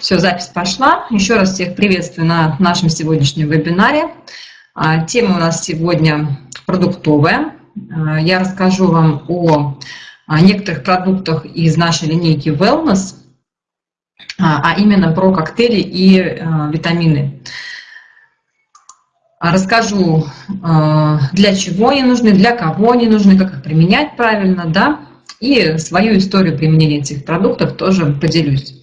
Все, запись пошла. Еще раз всех приветствую на нашем сегодняшнем вебинаре. А, тема у нас сегодня продуктовая. А, я расскажу вам о некоторых продуктах из нашей линейки Wellness, а именно про коктейли и витамины. Расскажу, для чего они нужны, для кого они нужны, как их применять правильно, да, и свою историю применения этих продуктов тоже поделюсь.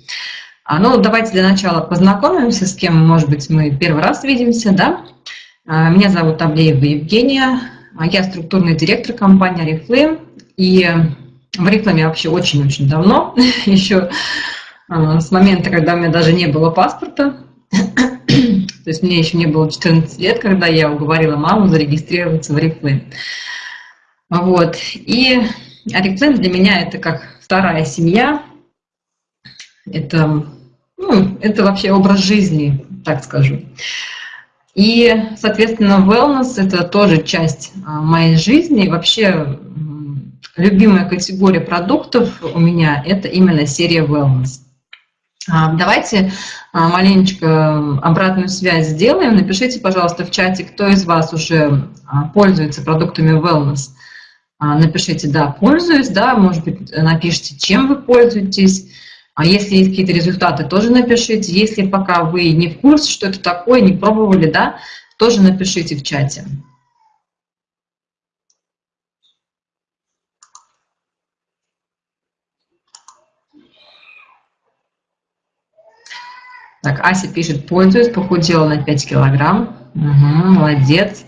А, ну, давайте для начала познакомимся, с кем, может быть, мы первый раз видимся, да. А, меня зовут Аблеева Евгения, а я структурный директор компании Oriflame, и в рекламе вообще очень-очень давно, еще с момента, когда у меня даже не было паспорта, то есть мне еще не было 14 лет, когда я уговорила маму зарегистрироваться в Oriflame. Вот, и Oriflame для меня это как вторая семья, это ну, это вообще образ жизни, так скажу. И, соответственно, wellness – это тоже часть а, моей жизни. И вообще, любимая категория продуктов у меня – это именно серия wellness. А, давайте а, маленечко обратную связь сделаем. Напишите, пожалуйста, в чате, кто из вас уже пользуется продуктами wellness. Напишите «да, пользуюсь», да, может быть, напишите, чем вы пользуетесь. А если есть какие-то результаты, тоже напишите. Если пока вы не в курсе, что это такое, не пробовали, да, тоже напишите в чате. Так, Ася пишет, пользуюсь, похудела на 5 килограмм. Угу, молодец.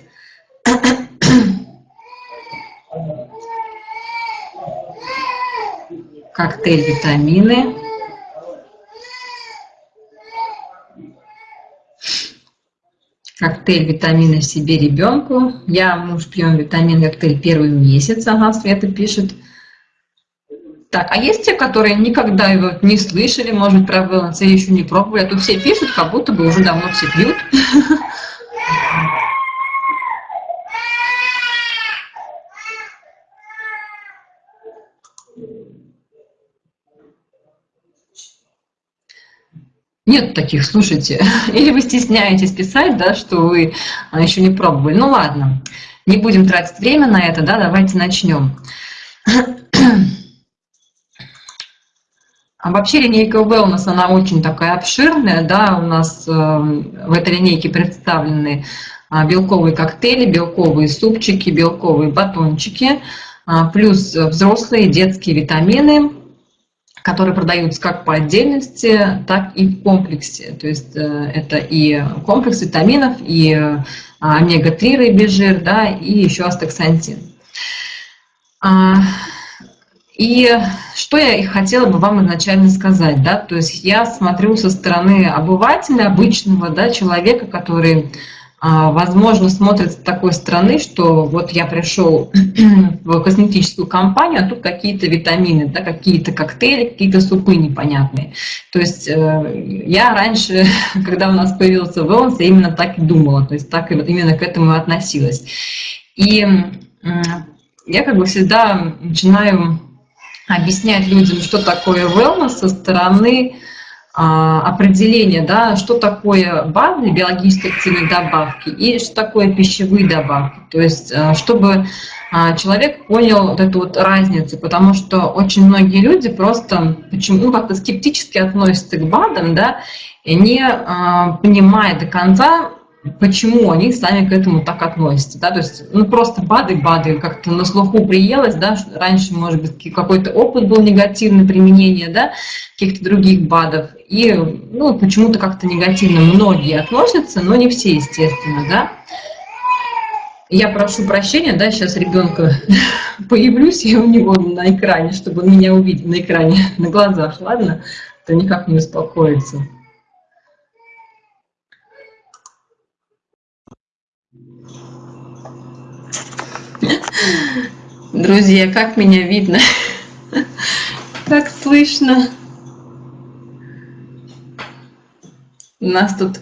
Коктейль витамины. Коктейль витамина себе ребенку. Я, муж, пьем витамин коктейль первый месяц, ага, Света пишет. Так, а есть те, которые никогда его не слышали, может, про или еще не пробовали, а тут все пишут, как будто бы уже давно все пьют. Нет таких, слушайте. Или вы стесняетесь писать, да, что вы а, еще не пробовали. Ну ладно, не будем тратить время на это, да, давайте начнем. А вообще линейка Wellness, она очень такая обширная, да, у нас э, в этой линейке представлены э, белковые коктейли, белковые супчики, белковые батончики, э, плюс взрослые детские витамины, которые продаются как по отдельности, так и в комплексе. То есть э, это и комплекс витаминов, и э, омега-3 рыбий жир, да, и еще астаксантин. А, и что я хотела бы вам изначально сказать, да, то есть я смотрю со стороны обывателя, обычного, да, человека, который возможно, смотрят с такой стороны, что вот я пришел в косметическую компанию, а тут какие-то витамины, да, какие-то коктейли, какие-то супы непонятные. То есть э, я раньше, когда у нас появился wellness, я именно так и думала, то есть так именно к этому относилась. И я как бы всегда начинаю объяснять людям, что такое wellness со стороны а, определение, да, что такое БАДы, биологически активные добавки, и что такое пищевые добавки. То есть, э, чтобы а, человек понял вот эту вот разницу, потому что очень многие люди просто почему ну, как-то скептически относятся к БАДам, да, не а, понимая до конца, почему они сами к этому так относятся, да, то есть, ну, просто БАДы, БАДы, как-то на слуху приелось, да, раньше, может быть, какой-то опыт был негативный применение, да, каких-то других БАДов, и, ну, почему-то как-то негативно многие относятся, но не все, естественно, да. Я прошу прощения, да, сейчас ребенка появлюсь я у него на экране, чтобы он меня увидел на экране, на глазах, ладно, то никак не успокоится. Друзья, как меня видно? Как слышно? У нас тут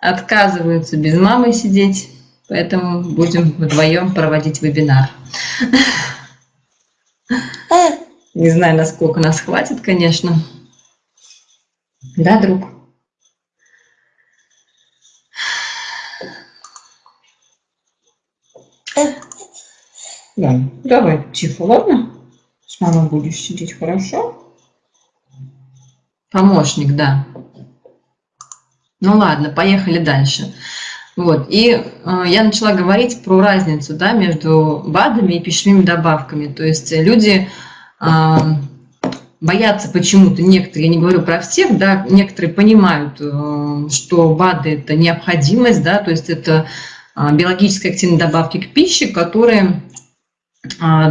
отказываются без мамы сидеть, поэтому будем вдвоем проводить вебинар. Не знаю, насколько нас хватит, конечно. Да, друг? Да, давай тихо, ладно? С мамой будешь сидеть, хорошо? Помощник, да. Ну ладно, поехали дальше. Вот. И э, я начала говорить про разницу да, между БАДами и пищевыми добавками. То есть люди э, боятся почему-то, некоторые, я не говорю про всех, да, некоторые понимают, э, что БАДы – это необходимость, да, то есть это э, биологически активные добавки к пище, которые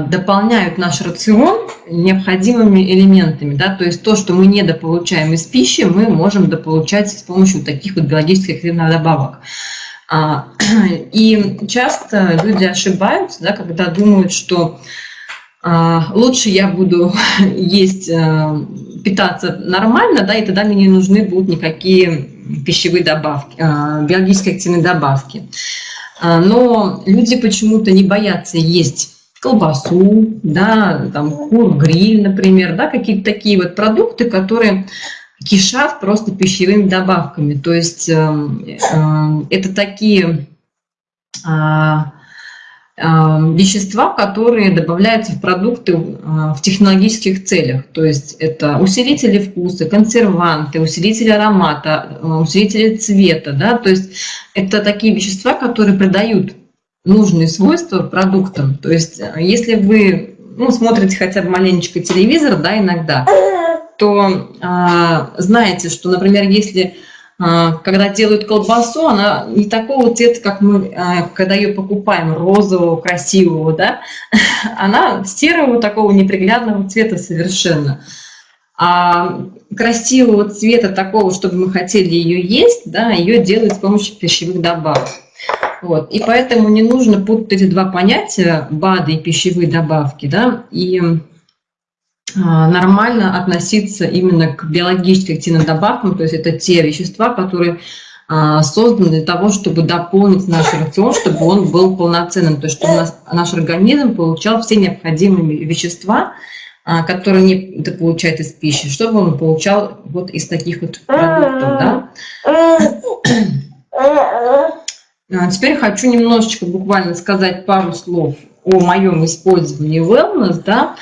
дополняют наш рацион необходимыми элементами. Да? То есть то, что мы недополучаем из пищи, мы можем дополучать с помощью таких вот биологически активных добавок. А, и часто люди ошибаются, да, когда думают, что а, лучше я буду есть, питаться нормально, да, и тогда мне не нужны будут никакие пищевые добавки, биологически активные добавки. Но люди почему-то не боятся есть колбасу, да, там кур-гриль, например, да, какие-то такие вот продукты, которые кишат просто пищевыми добавками. То есть э, э, это такие э, вещества, которые добавляются в продукты э, в технологических целях. То есть это усилители вкуса, консерванты, усилители аромата, э, усилители цвета. Да? То есть это такие вещества, которые придают нужные свойства продуктам. То есть, э, если вы ну, смотрите хотя бы маленечко телевизор, да, иногда, то а, знаете, что, например, если а, когда делают колбасу, она не такого цвета, как мы, а, когда ее покупаем, розового, красивого, да, она серого, такого неприглядного цвета совершенно. А красивого цвета такого, чтобы мы хотели ее есть, да, ее делают с помощью пищевых добавок. Вот. И поэтому не нужно путать эти два понятия, БАДы и пищевые добавки, да, и а, нормально относиться именно к биологически активным добавкам, то есть это те вещества, которые а, созданы для того, чтобы дополнить наш рацион, чтобы он был полноценным, то есть чтобы нас, наш организм получал все необходимые вещества, а, которые не получает из пищи, чтобы он получал вот из таких вот продуктов. Да? А, теперь хочу немножечко буквально сказать пару слов о моем использовании wellness. Да?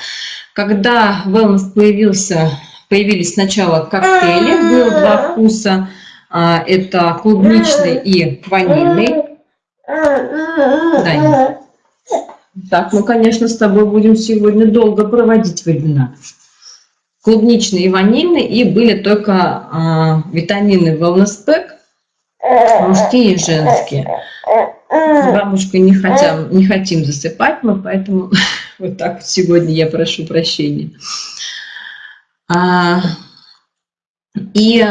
Когда wellness появился, появились сначала коктейли, было два вкуса. А, это клубничный и ванильный. Да. Так, мы, конечно, с тобой будем сегодня долго проводить вебинар. Клубничный и ванильный, и были только а, витамины Wellness Pack, мужские и женские. С бабушкой не, хотим, не хотим засыпать мы, поэтому вот так вот сегодня я прошу прощения. А, и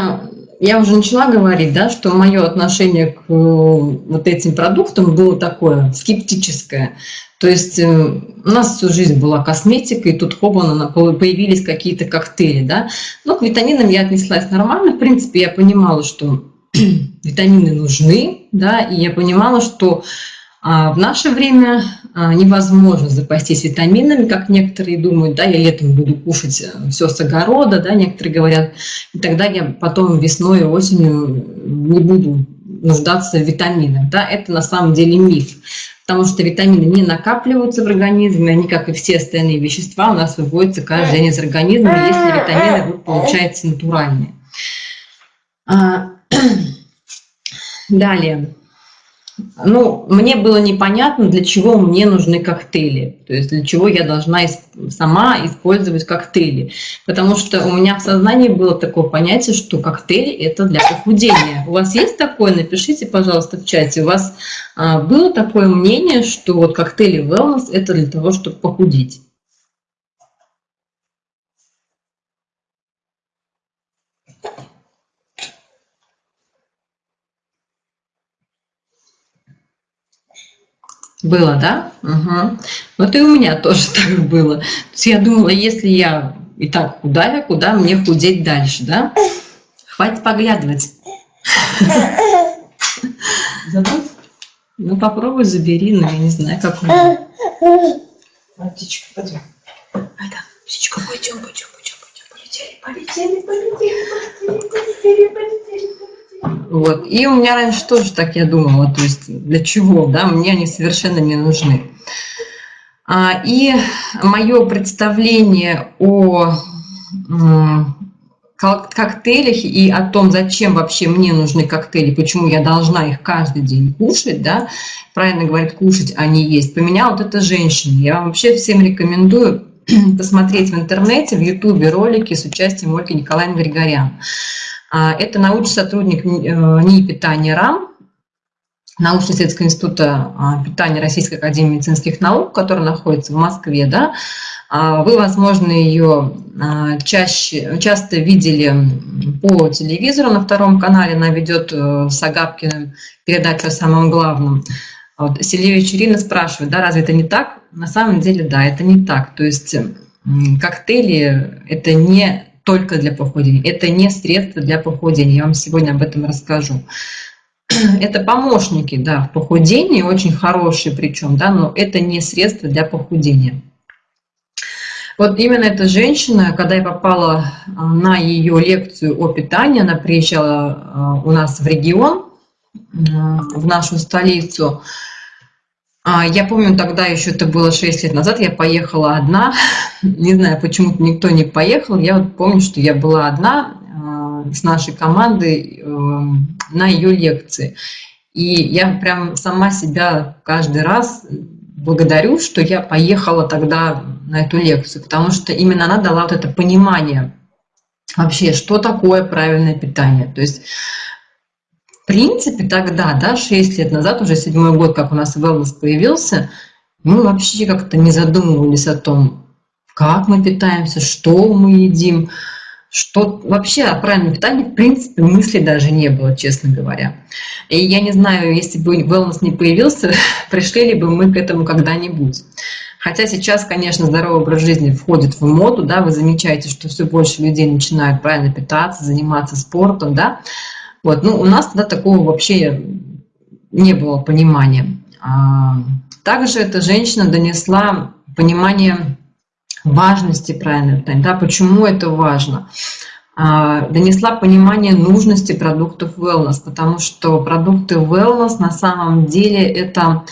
я уже начала говорить, да, что мое отношение к вот этим продуктам было такое скептическое. То есть э, у нас всю жизнь была косметика, и тут хоба появились какие-то коктейли. Да? Но к витаминам я отнеслась нормально. В принципе, я понимала, что витамины нужны, да, и я понимала, что а, в наше время а, невозможно запастись витаминами, как некоторые думают, да, я летом буду кушать э, все с огорода, да, некоторые говорят, и тогда я потом весной и осенью не буду нуждаться в витаминах, да, это на самом деле миф, потому что витамины не накапливаются в организме, они, как и все остальные вещества, у нас выводятся каждый день из организма, если витамины будут получаются натуральные. Далее. Ну, мне было непонятно, для чего мне нужны коктейли, то есть для чего я должна сама использовать коктейли. Потому что у меня в сознании было такое понятие, что коктейли – это для похудения. У вас есть такое? Напишите, пожалуйста, в чате. У вас а, было такое мнение, что вот коктейли wellness – это для того, чтобы похудеть? Было, да? Угу. Вот и у меня тоже так было. То есть я думала, если я и так худая, куда мне худеть дальше, да? Хватит поглядывать. Забудь? Ну, попробуй забери, но я не знаю, как он. Птичка, пойдем. Птичка, пойдем, пойдем, пойдем, пойдем. Полетели, полетели, полетели, полетели, полетели, полетели. Вот. И у меня раньше тоже так я думала, то есть для чего, да, мне они совершенно не нужны. А, и мое представление о коктейлях и о том, зачем вообще мне нужны коктейли, почему я должна их каждый день кушать, да, правильно говорит, кушать, а не есть, поменяла вот эта женщина. Я вам вообще всем рекомендую посмотреть в интернете, в ютубе ролики с участием Ольги Николаевны Григорян. А, это научный сотрудник НИИ питания РАМ, научно-исследовательского института а, питания Российской академии медицинских наук, который находится в Москве, да, а, вы, возможно, ее чаще, часто видели по телевизору на втором канале, она ведет э, с Агапкиным передачу о самом главном. Вот, Селевич Ирина спрашивает, да, разве это не так? На самом деле, да, это не так. То есть коктейли – это не только для похудения, это не средство для похудения. Я вам сегодня об этом расскажу. Это помощники, да, в похудении, очень хорошие причем, да, но это не средство для похудения. Вот именно эта женщина, когда я попала а, на ее лекцию о питании, она приезжала а, у нас в регион, в нашу столицу. А, я помню, тогда еще это было 6 лет назад, я поехала одна. Не знаю, почему-то никто не поехал. Я вот помню, что я была одна с нашей командой эм, на ее лекции. И я прям сама себя каждый раз благодарю, что я поехала тогда на эту лекцию, потому что именно она дала вот это понимание вообще, что такое правильное питание. То есть, в принципе, тогда, да, 6 лет назад, уже седьмой год, как у нас wellness появился, мы вообще как-то не задумывались о том, как мы питаемся, что мы едим, что вообще о правильном питании, в принципе, мысли даже не было, честно говоря. И я не знаю, если бы wellness не появился, пришли ли бы мы к этому когда-нибудь. Хотя сейчас, конечно, здоровый образ жизни входит в моду, да, вы замечаете, что все больше людей начинают правильно питаться, заниматься спортом, да. Вот, ну, у нас тогда такого вообще не было понимания. А, также эта женщина донесла понимание важности правильного питания, да, почему это важно. А, донесла понимание нужности продуктов wellness, потому что продукты wellness на самом деле это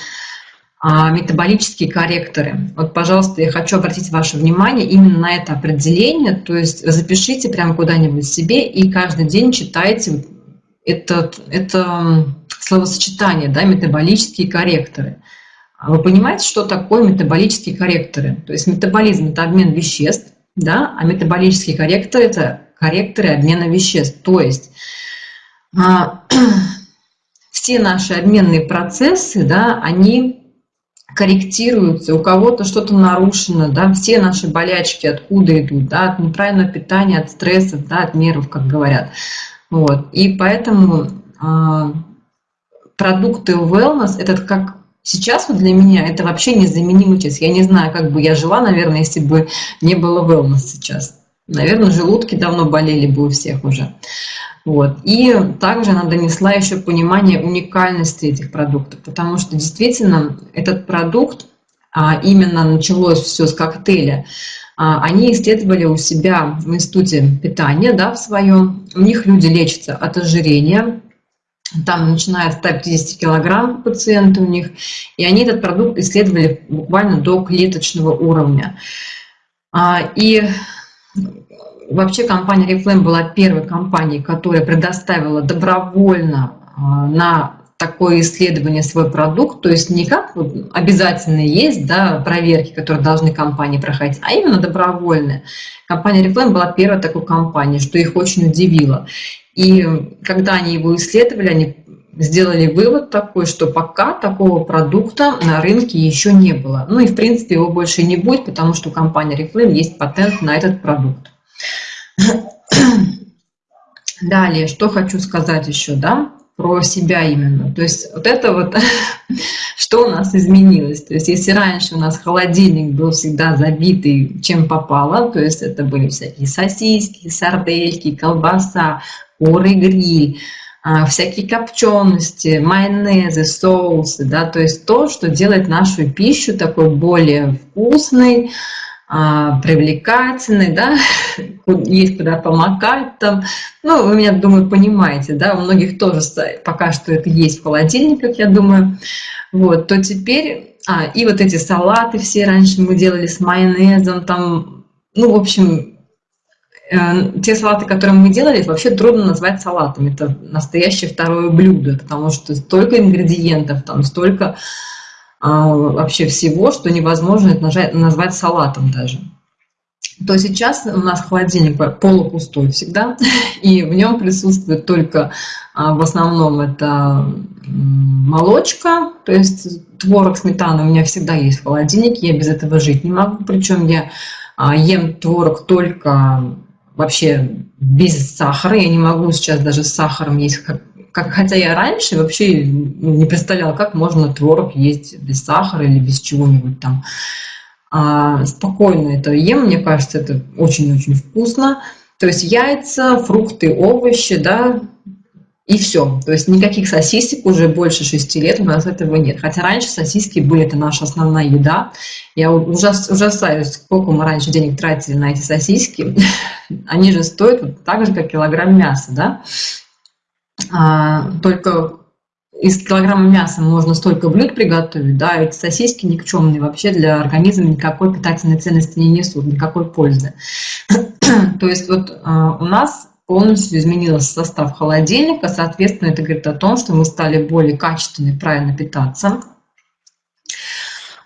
а, метаболические корректоры. Вот, пожалуйста, я хочу обратить ваше внимание именно на это определение, то есть запишите прямо куда-нибудь себе и каждый день читайте это, это словосочетание, да, метаболические корректоры. А вы понимаете, что такое метаболические корректоры? То есть метаболизм – это обмен веществ, да, а метаболические корректоры – это корректоры обмена веществ. То есть а, все наши обменные процессы, да, они корректируются, у кого-то что-то нарушено, да, все наши болячки откуда идут, да, от неправильного питания, от стрессов, да, от нервов, как говорят. Вот. И поэтому а, продукты wellness – это как Сейчас вот для меня это вообще незаменимый часть. Я не знаю, как бы я жила, наверное, если бы не было wellness сейчас. Наверное, желудки давно болели бы у всех уже. Вот. И также она донесла еще понимание уникальности этих продуктов, потому что действительно этот продукт, а именно началось все с коктейля, они исследовали у себя в институте питания, да, в своем. У них люди лечатся от ожирения, там начиная от 150 килограмм пациенты у них, и они этот продукт исследовали буквально до клеточного уровня. А, и вообще компания Reflame была первой компанией, которая предоставила добровольно а, на такое исследование свой продукт, то есть не как обязательно есть да, проверки, которые должны компании проходить, а именно добровольные. Компания Reflame была первой такой компанией, что их очень удивило. И когда они его исследовали, они сделали вывод такой, что пока такого продукта на рынке еще не было. Ну и в принципе его больше не будет, потому что у компании Reflame есть патент на этот продукт. Далее, что хочу сказать еще, да, про себя именно. То есть вот это вот, что у нас изменилось. То есть если раньше у нас холодильник был всегда забитый чем попало, то есть это были всякие сосиски, сардельки, колбаса, куры гриль, а, всякие копчености, майонезы, соусы, да, то есть то, что делает нашу пищу такой более вкусной, а, привлекательной, да, есть куда помакать там. Ну, вы меня, думаю, понимаете, да, у многих тоже пока что это есть в холодильниках, я думаю. Вот, то теперь А, и вот эти салаты все раньше мы делали с майонезом, там, ну, в общем, э, те салаты, которые мы делали, вообще трудно назвать салатами. Это настоящее второе блюдо, потому что столько ингредиентов, там столько вообще всего, что невозможно это назвать салатом даже. То сейчас у нас холодильник полупустой всегда, и в нем присутствует только а, в основном это молочка, то есть творог, сметана у меня всегда есть в холодильнике, я без этого жить не могу, причем я а, ем творог только вообще без сахара, я не могу сейчас даже с сахаром есть, как, хотя я раньше вообще не представляла, как можно творог есть без сахара или без чего-нибудь там а, спокойно это ем, мне кажется, это очень-очень вкусно. То есть яйца, фрукты, овощи, да, и все. То есть никаких сосисек уже больше шести лет у нас этого нет. Хотя раньше сосиски были это наша основная еда. Я ужас, ужасаюсь, сколько мы раньше денег тратили на эти сосиски. Они же стоят вот так же, как килограмм мяса, да. А, только из килограмма мяса можно столько блюд приготовить, да, эти сосиски никчемные вообще для организма никакой питательной ценности не несут, никакой пользы. То есть вот а, у нас полностью изменился состав холодильника, соответственно, это говорит о том, что мы стали более качественно и правильно питаться.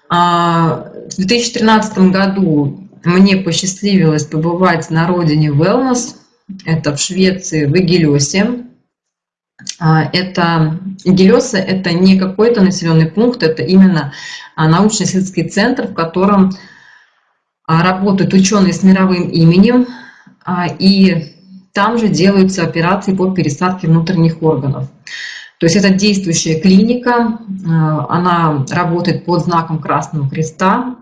А, в 2013 году мне посчастливилось побывать на родине Wellness, это в Швеции, в Эгелесе. А, это Гелеса – это не какой-то населенный пункт, это именно а, научно-исследовательский центр, в котором а, работают ученые с мировым именем, и там же делаются операции по пересадке внутренних органов. То есть это действующая клиника, она работает под знаком Красного Креста.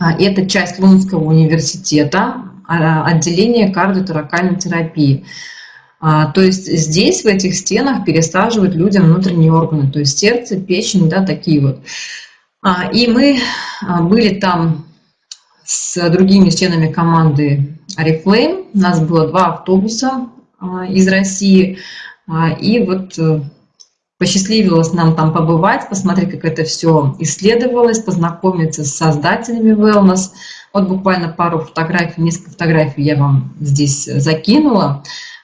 Это часть Лунского университета, отделение кардиоторакальной терапии. А, то есть здесь, в этих стенах, пересаживают людям внутренние органы, то есть сердце, печень, да, такие вот. А, и мы а, были там с другими членами команды Oriflame. У нас было два автобуса из России. И вот э, посчастливилось нам там побывать, посмотреть, как это все исследовалось, познакомиться с создателями Wellness. Вот буквально пару фотографий, несколько фотографий я вам здесь закинула.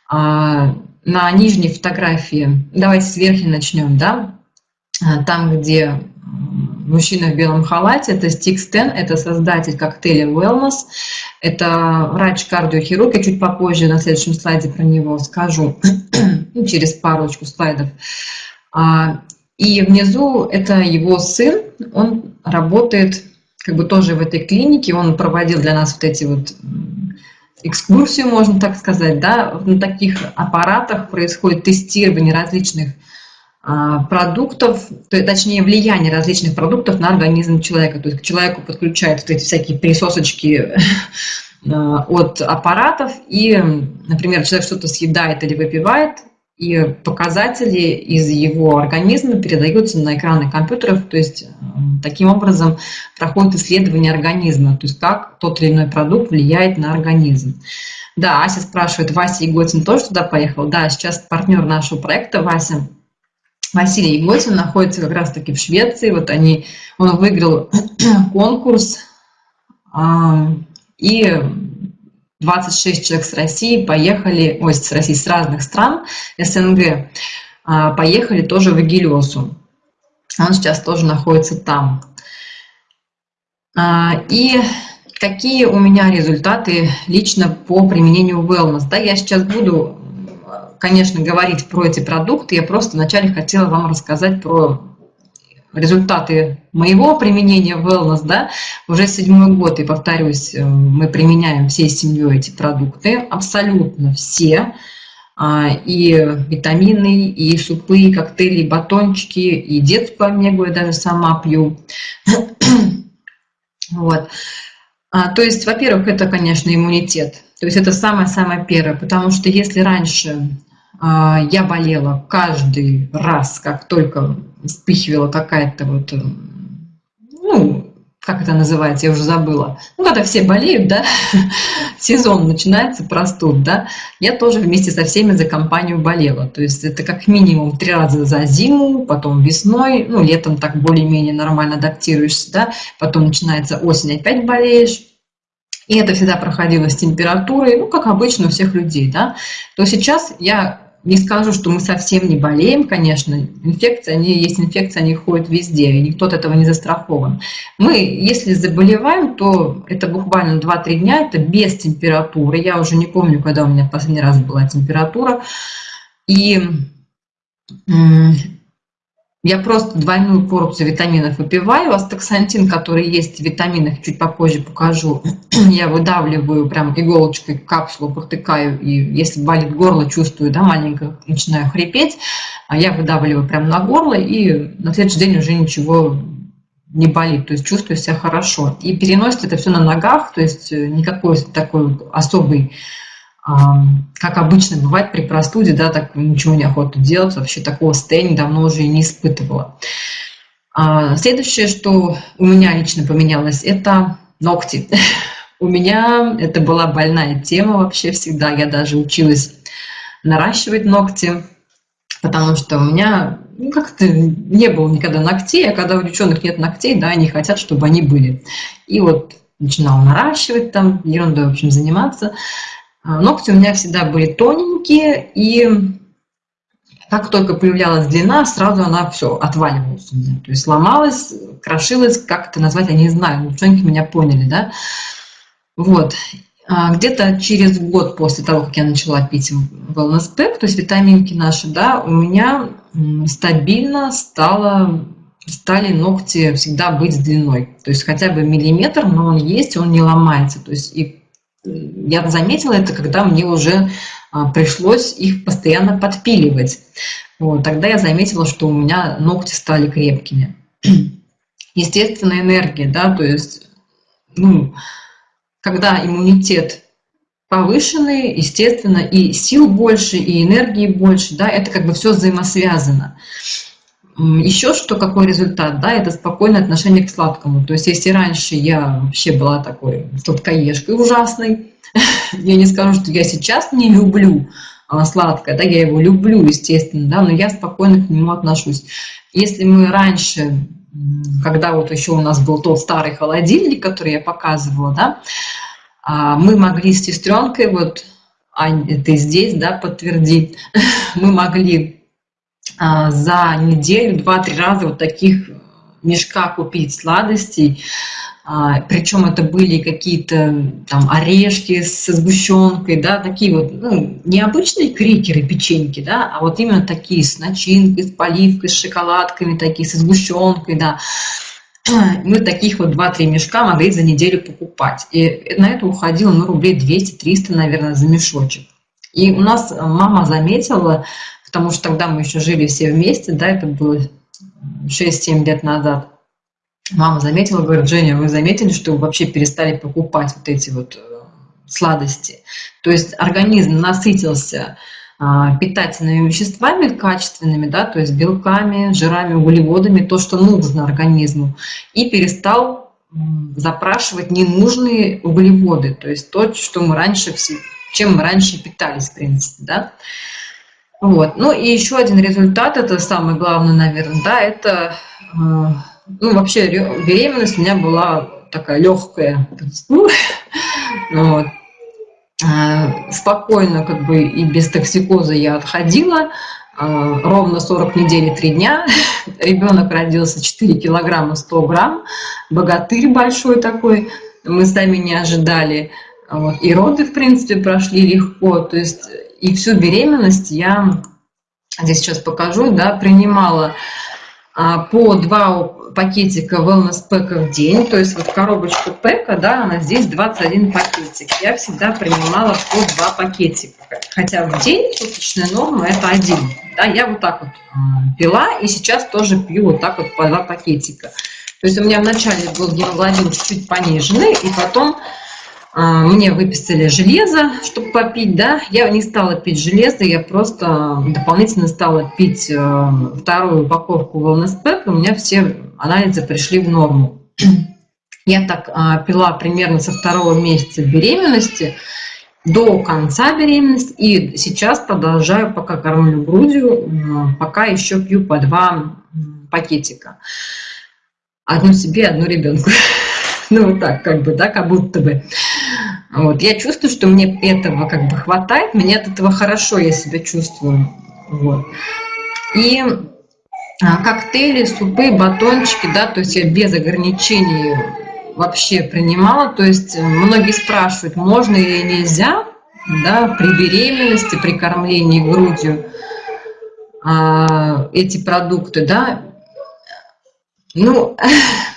А, на нижней фотографии, давайте с верхней начнем, да, а, там, где мужчина в белом халате, это Стикс Тен, это создатель коктейля Wellness, это врач-кардиохирург, я чуть попозже на следующем слайде про него скажу, ну, через парочку слайдов. А, и внизу это его сын, он работает как бы тоже в этой клинике, он проводил для нас вот эти вот экскурсию, можно так сказать, да, на таких аппаратах происходит тестирование различных а, продуктов, то, точнее влияние различных продуктов на организм человека. То есть к человеку подключают вот эти всякие присосочки а, от аппаратов, и, например, человек что-то съедает или выпивает, и показатели из его организма передаются на экраны компьютеров, то есть э, таким образом проходит исследование организма, то есть как тот или иной продукт влияет на организм. Да, Ася спрашивает, Вася Еготин тоже туда поехал? Да, сейчас партнер нашего проекта Вася, Василий Еготин находится как раз-таки в Швеции, вот они, он выиграл конкурс, а, и 26 человек с России поехали, ой, с России, с разных стран СНГ, а, поехали тоже в Эгилиосу. Он сейчас тоже находится там. А, и какие у меня результаты лично по применению wellness? Да, я сейчас буду, конечно, говорить про эти продукты. Я просто вначале хотела вам рассказать про результаты моего применения wellness, да, уже седьмой год, и повторюсь, э, мы применяем всей семьей эти продукты, абсолютно все, а, и витамины, и супы, и коктейли, и батончики, и детскую омегу я даже сама пью. Вот. А, то есть, во-первых, это, конечно, иммунитет. То есть это самое-самое первое, потому что если раньше я болела каждый раз, как только вспыхивала какая-то вот, э, ну, как это называется, я уже забыла. Ну, когда все болеют, да, сезон начинается, простуд, да, я тоже вместе со всеми за компанию болела. То есть это как минимум три раза за зиму, потом весной, ну, летом так более-менее нормально адаптируешься, да, потом начинается осень, опять болеешь. И это всегда проходило с температурой, ну, как обычно у всех людей, да. То сейчас я не скажу, что мы совсем не болеем, конечно. Инфекции, они есть инфекции, они ходят везде, и никто от этого не застрахован. Мы, если заболеваем, то это буквально 2-3 дня, это без температуры. Я уже не помню, когда у меня последний раз была температура. И я просто двойную порцию витаминов выпиваю. Астаксантин, который есть в витаминах, чуть попозже покажу. Я выдавливаю прям иголочкой капсулу, протыкаю. И если болит горло, чувствую, да, маленько начинаю хрипеть. А я выдавливаю прям на горло, и на следующий день уже ничего не болит, то есть чувствую себя хорошо. И переносит это все на ногах, то есть э, никакой такой особый как обычно бывает при простуде, да, так ничего не охота делать, вообще такого состояния давно уже и не испытывала. А, следующее, что у меня лично поменялось, это ногти. У меня это была больная тема вообще всегда, я даже училась наращивать ногти, потому что у меня ну, как-то не было никогда ногтей, а когда у девчонок нет ногтей, да, они хотят, чтобы они были. И вот начинала наращивать там, ерундой, в общем, заниматься. А, ногти у меня всегда были тоненькие, и как только появлялась длина, сразу она все отваливалась у меня. То есть ломалась, крошилась, как это назвать, я не знаю, девчонки меня поняли, да. Вот. А, где-то через год после того, как я начала пить Wellness Pack, то есть витаминки наши, да, у меня стабильно стало, стали ногти всегда быть с длиной. То есть хотя бы миллиметр, но он есть, он не ломается. То есть и я заметила это, когда мне уже а, пришлось их постоянно подпиливать. Вот, тогда я заметила, что у меня ногти стали крепкими. Естественная энергия, да, то есть, ну, когда иммунитет повышенный, естественно, и сил больше, и энергии больше, да, это как бы все взаимосвязано. Еще что, какой результат, да, это спокойное отношение к сладкому. То есть, если раньше я вообще была такой сладкоежкой ужасной, я не скажу, что я сейчас не люблю а, сладкое, да, я его люблю, естественно, да, но я спокойно к нему отношусь. Если мы раньше, когда вот еще у нас был тот старый холодильник, который я показывала, да, а, мы могли с сестренкой, вот, Ань, ты здесь, да, подтвердить, мы могли за неделю два-три раза вот таких мешка купить сладостей. А, Причем это были какие-то там орешки с сгущенкой, да, такие вот, ну, необычные крекеры, печеньки, да, а вот именно такие с начинкой, с поливкой, с шоколадками, такие со сгущенкой, да. Мы таких вот 2-3 мешка могли за неделю покупать. И на это уходило, ну, рублей 200-300, наверное, за мешочек. И у нас мама заметила, потому что тогда мы еще жили все вместе, да, это было 6-7 лет назад. Мама заметила, говорит, Женя, вы заметили, что вы вообще перестали покупать вот эти вот э, сладости? То есть организм насытился а, питательными веществами качественными, да, то есть белками, жирами, углеводами, то, что нужно организму, и перестал запрашивать ненужные углеводы, то есть то, что мы раньше, чем мы раньше питались, в принципе, да. Вот. Ну и еще один результат, это самое главное, наверное, да, это, э, ну вообще беременность у меня была такая легкая, ну, вот. Э, спокойно как бы и без токсикоза я отходила, э, ровно 40 недель и 3 дня, ребенок родился 4 килограмма 100 грамм, богатырь большой такой, мы сами не ожидали, вот. и роды, в принципе, прошли легко, то есть и всю беременность я, здесь сейчас покажу, да, принимала а, по два пакетика wellness пэка в день, то есть вот коробочку пэка, да, она здесь 21 пакетик. Я всегда принимала по два пакетика, хотя в день суточная норма это один. Да, я вот так вот пила и сейчас тоже пью вот так вот по два пакетика. То есть у меня вначале был гемоглобин чуть-чуть пониженный, и потом а, мне выписали железо, чтобы попить, да, я не стала пить железо, я просто дополнительно стала пить э, вторую упаковку Wellness и у меня все анализы пришли в норму. Я так а, пила примерно со второго месяца беременности до конца беременности. И сейчас продолжаю, пока кормлю грудью, пока еще пью по два пакетика. Одну себе, одну ребенку. Ну, вот так, как бы, да, как будто бы. Вот. Я чувствую, что мне этого как бы хватает, мне от этого хорошо я себя чувствую. Вот. И а, коктейли, супы, батончики, да, то есть я без ограничений вообще принимала. То есть многие спрашивают, можно или нельзя, да, при беременности, при кормлении грудью а, эти продукты, да. Ну,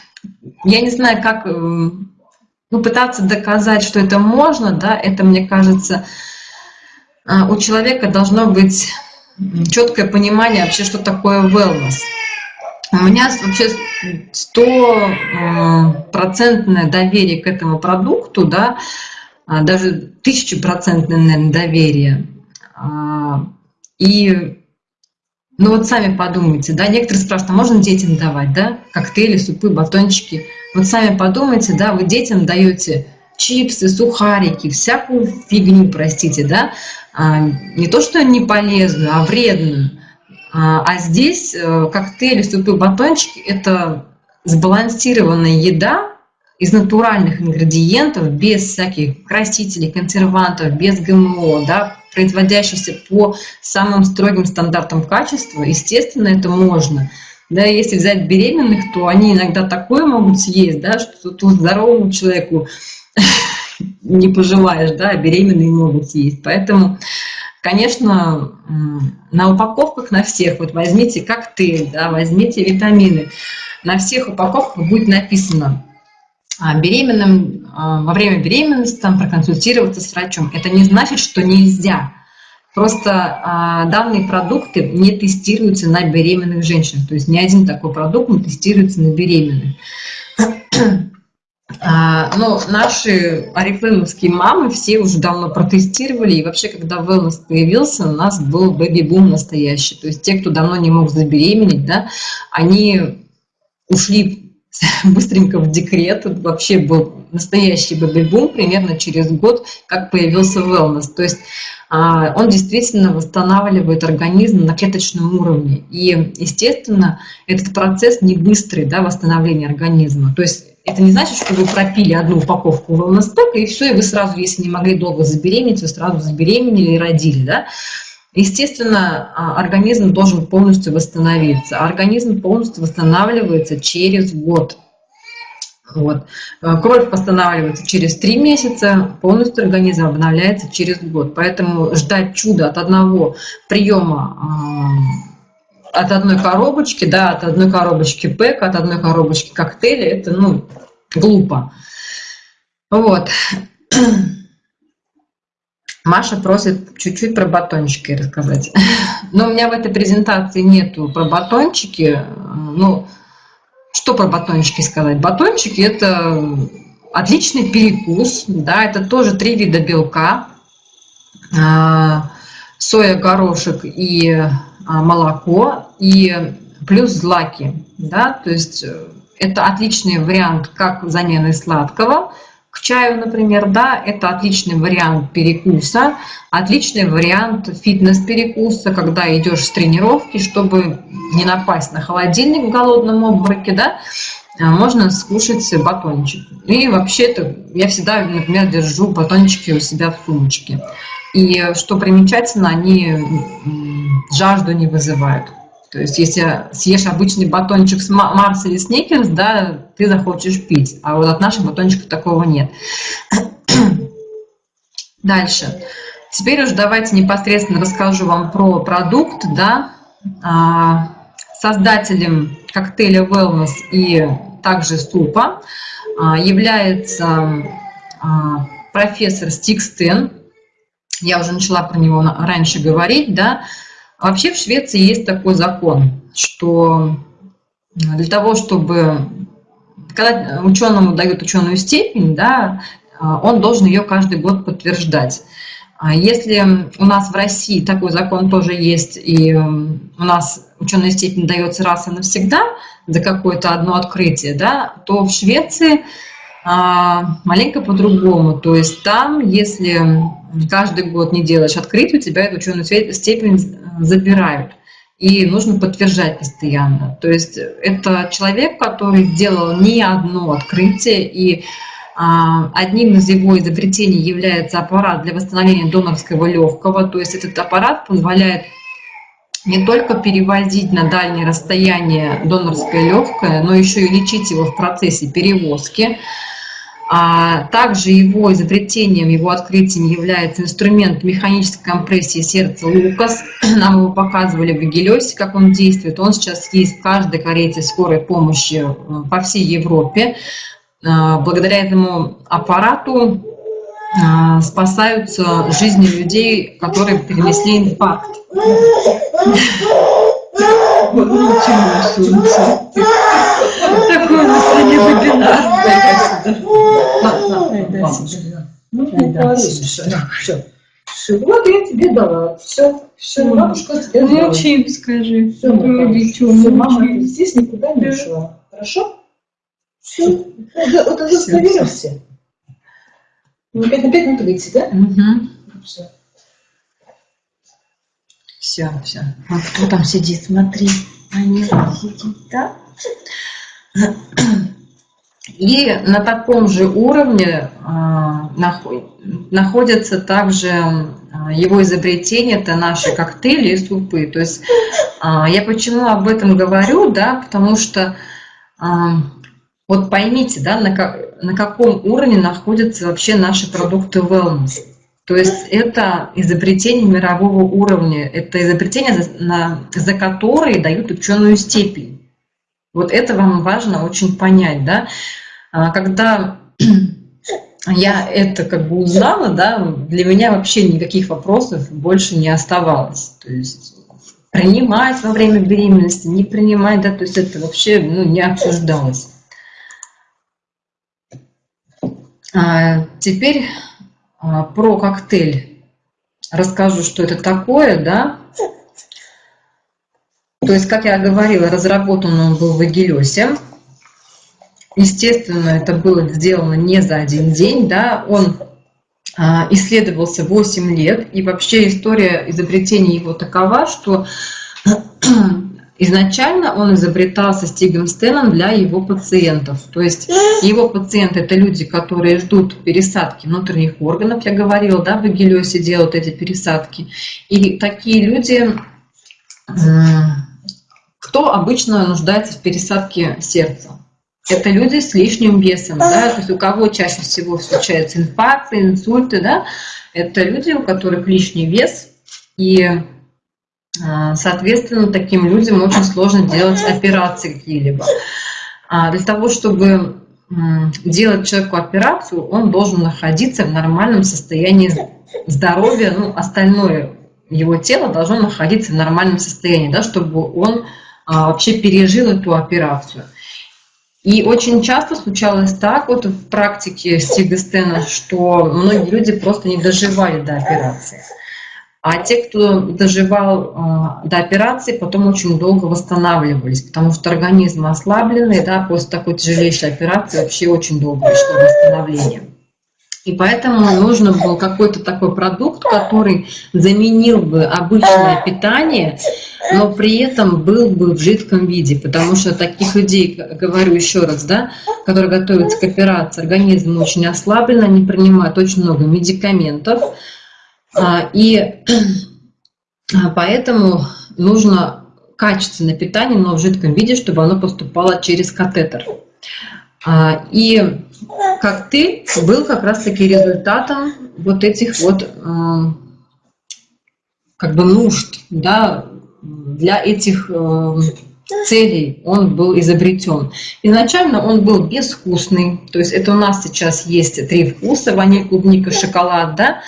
я не знаю, как э, ну, доказать, что это можно, да, это, мне кажется, а, у человека должно быть четкое понимание вообще, что такое wellness. У меня вообще стопроцентное доверие к этому продукту, да, а, даже тысячепроцентное, наверное, доверие. А, и, ну вот сами подумайте, да, некоторые спрашивают, а можно детям давать, да, коктейли, супы, батончики. Вот сами подумайте, да, вы детям даете чипсы, сухарики, всякую фигню, простите, да, а, не то, что не полезную, а вредную. А, а здесь э, коктейли, супы, батончики – это сбалансированная еда из натуральных ингредиентов, без всяких красителей, консервантов, без ГМО, да, производящихся по самым строгим стандартам качества. Естественно, это можно. Да, если взять беременных, то они иногда такое могут съесть, да, что тут здоровому человеку не пожелаешь, да, а беременные могут съесть. Поэтому, конечно, на упаковках на всех, вот возьмите коктейль, да, возьмите витамины, на всех упаковках будет написано а, беременным, во время беременности там проконсультироваться с врачом. Это не значит, что нельзя. Просто а, данные продукты не тестируются на беременных женщинах. То есть ни один такой продукт не тестируется на беременных. А, ну, наши орифлеймовские мамы все уже давно протестировали, и вообще, когда wellness появился, у нас был бэби-бум настоящий. То есть те, кто давно не мог забеременеть, да, они ушли быстренько в декрет, вообще был настоящий бэби-бум примерно через год, как появился wellness. То есть а, он действительно восстанавливает организм на клеточном уровне. И, естественно, этот процесс не быстрый, да, восстановления организма. То есть это не значит, что вы пропили одну упаковку wellness и все, и вы сразу, если не могли долго забеременеть, вы сразу забеременели и родили, да. Естественно, а, организм должен полностью восстановиться. Организм полностью восстанавливается через год. Вот. Э, кровь восстанавливается через три месяца, полностью организм обновляется через год. Поэтому ждать чуда от одного приема, от одной коробочки, да, от одной коробочки пэк, от одной коробочки коктейля, это, ну, глупо. Вот. Маша просит чуть-чуть про батончики рассказать. Но у меня в этой презентации нету про батончики. Ну, что про батончики сказать? Батончики – это отличный перекус, да, это тоже три вида белка, а, соя, горошек и а, молоко, и плюс злаки, да, то есть э, это отличный вариант как замены сладкого – к чаю, например, да, это отличный вариант перекуса, отличный вариант фитнес-перекуса, когда идешь с тренировки, чтобы не напасть на холодильник в голодном обмороке, да, а можно скушать батончик. И вообще-то я всегда, например, держу батончики у себя в сумочке. И что примечательно, они жажду не вызывают. То есть если съешь обычный батончик с Марс или Сникерс, да, ты захочешь пить. А вот от наших батончиков такого нет. Дальше. Теперь уже давайте непосредственно расскажу вам про продукт. Да. А, создателем коктейля Wellness и также супа а, является а, профессор Стикстен. Я уже начала про него раньше говорить, да, Вообще в Швеции есть такой закон, что для того, чтобы... Когда ученому дают ученую степень, да, он должен ее каждый год подтверждать. А если у нас в России такой закон тоже есть, и у нас ученая степень дается раз и навсегда за какое-то одно открытие, да, то в Швеции а, маленько по-другому. То есть там, если каждый год не делаешь открытие, у тебя эту ученую степень забирают. И нужно подтверждать постоянно. То есть это человек, который сделал не одно открытие, и а, одним из его изобретений является аппарат для восстановления донорского легкого. То есть этот аппарат позволяет не только перевозить на дальние расстояния донорское легкое, но еще и лечить его в процессе перевозки. А также его изобретением, его открытием является инструмент механической компрессии сердца Лукас. Нам его показывали в Гелиосе, как он действует. Он сейчас есть в каждой карете скорой помощи э, по всей Европе. Э, благодаря этому аппарату э, спасаются жизни людей, которые перенесли инфаркт. Такой у нас сегодня вебинар. Все, вот я тебе дала. Все, все, бабушка тебе дала. Молчим, скажи. Все, все, мама здесь никуда не ушла. Хорошо? Все. Вот удостоверился. Опять на пять минут выйти, да? Угу. Все. Все, все. А кто там сидит, смотри. Они сидит, да? И на таком же уровне а, находятся также а, его изобретения, это наши коктейли и супы. То есть а, я почему об этом говорю, да, потому что вот поймите, да, на, как, на каком уровне находятся вообще наши продукты wellness. То есть это изобретение мирового уровня, это изобретение, за, на, за которые дают ученую степень. Вот это вам важно очень понять, да. А, когда я это как бы узнала, да, для меня вообще никаких вопросов больше не оставалось. То есть принимать во время беременности, не принимать, да, то есть это вообще ну, не обсуждалось. А, теперь про коктейль расскажу, что это такое, да. То есть, как я говорила, разработан он был в Эгелесе. Естественно, это было сделано не за один день, да, он а, исследовался 8 лет, и вообще история изобретения его такова, что изначально он изобретался Стигом Стеном для его пациентов. То есть его пациенты – это люди, которые ждут пересадки внутренних органов, я говорила, да, в Эгелиосе делают эти пересадки. И такие люди, кто обычно нуждается в пересадке сердца? это люди с лишним весом, да, то есть у кого чаще всего случаются инфаркты, инсульты, да, это люди, у которых лишний вес, и, соответственно, таким людям очень сложно делать операции какие-либо. А для того, чтобы делать человеку операцию, он должен находиться в нормальном состоянии здоровья, ну, остальное его тело должно находиться в нормальном состоянии, да, чтобы он а, вообще пережил эту операцию. И очень часто случалось так вот в практике Стига Стена, что многие люди просто не доживали до операции. А те, кто доживал э, до операции, потом очень долго восстанавливались, потому что организм ослабленный, да, после такой тяжелейшей операции вообще очень долго шло восстановление. И поэтому нужно был какой-то такой продукт, который заменил бы обычное питание, но при этом был бы в жидком виде, потому что таких людей, говорю еще раз, да, которые готовятся к операции, организм очень ослаблен, они принимают очень много медикаментов, а, и поэтому нужно качественное питание, но в жидком виде, чтобы оно поступало через катетер. А, и коктейль был как раз-таки результатом вот этих вот как бы нужд, да, для этих целей он был изобретен. Изначально он был безвкусный, то есть это у нас сейчас есть три вкуса, ваниль, клубника, шоколад, да, а,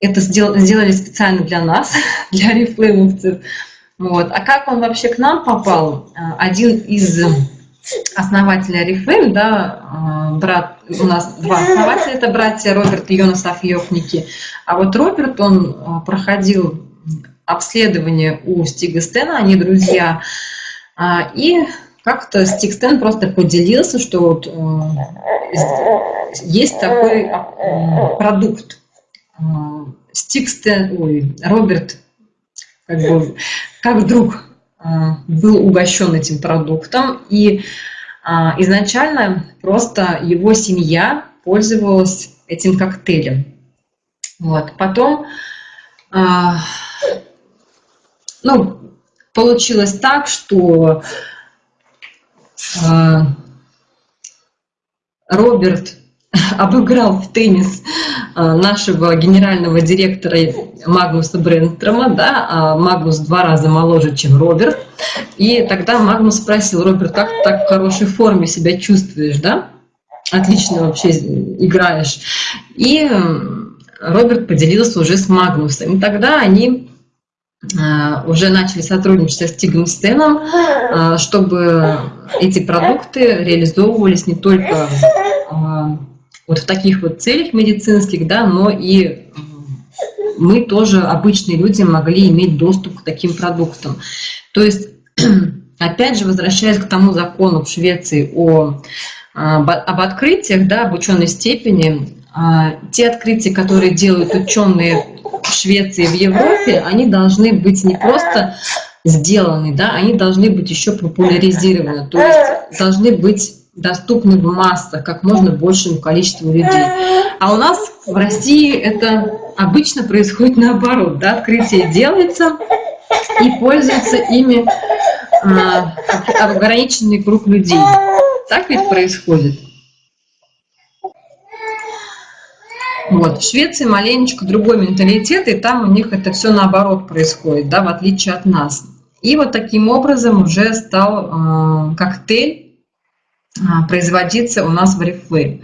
это сделали специально для нас, для рефлеймовцев. Вот. А как он вообще к нам попал? Один из основателя Oriflame, да, а, брат, у нас два основателя, это братья Роберт и Йонас Афьёхники. А вот Роберт, он а, проходил обследование у Стига Стена, они друзья, а, и как-то Стикстен просто поделился, что вот есть такой продукт. Э, Стикстен, ой, Роберт, как бы, как вдруг э, был угощен этим продуктом, и э, изначально просто его семья пользовалась этим коктейлем. Вот. Потом, э, ну, получилось так, что а, Роберт обыграл в теннис а, нашего генерального директора Магнуса Бренстрома, да, а Магнус два раза моложе, чем Роберт. И тогда Магнус спросил, Роберт, как ты так в хорошей форме себя чувствуешь, да? Отлично вообще играешь. И Роберт поделился уже с Магнусом. И тогда они Э, уже начали сотрудничать со Стигом Стеном, э, чтобы эти продукты реализовывались не только вот в таких вот целях медицинских, да, но и мы тоже, обычные люди, могли иметь доступ к таким продуктам. То есть, опять же, возвращаясь к тому закону в Швеции о, об открытиях, да, об ученой степени, те открытия, которые делают ученые в Швеции, в Европе, они должны быть не просто сделаны, да, они должны быть еще популяризированы, то есть должны быть доступны в массах, как можно большему количеству людей. А у нас в России это обычно происходит наоборот, да, открытие делается и пользуется ими а, ограниченный круг людей. Так ведь происходит. Вот. В Швеции маленечко другой менталитет, и там у них это все наоборот происходит, да, в отличие от нас. И вот таким образом уже стал э, коктейль производиться у нас в Oriflame.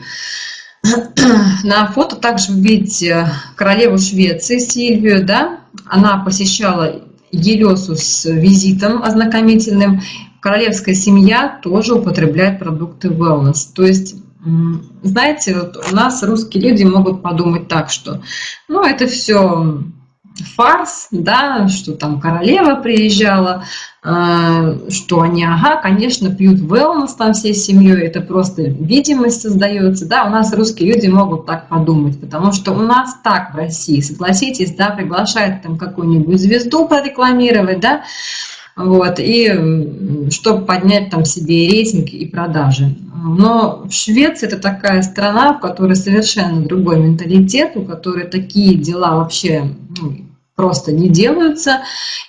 На фото также вы видите королеву Швеции Сильвию, да, она посещала Елесу с визитом ознакомительным. Королевская семья тоже употребляет продукты wellness, то есть знаете, вот у нас русские люди могут подумать так, что ну это все фарс, да, что там королева приезжала, э, что они, ага, конечно, пьют wellness там всей семьей, это просто видимость создается, да, у нас русские люди могут так подумать, потому что у нас так в России, согласитесь, да, приглашают там какую-нибудь звезду прорекламировать, да, вот, и чтобы поднять там себе рейтинг и продажи. Но в Швеции это такая страна, в которой совершенно другой менталитет, у которой такие дела вообще ну, просто не делаются.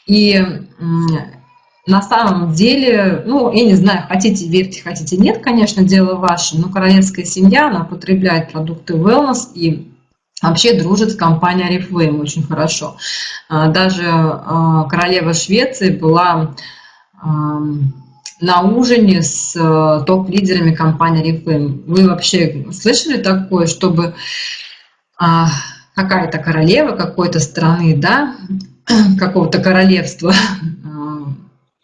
И на самом деле, ну, я не знаю, хотите верьте, хотите нет, конечно, дело ваше, но королевская семья, она потребляет продукты wellness и вообще дружит с компанией Oriflame очень хорошо. А, даже а, королева Швеции была на ужине с э, топ-лидерами компании Oriflame. Вы вообще слышали такое, чтобы а, какая-то королева какой-то страны, да, какого-то королевства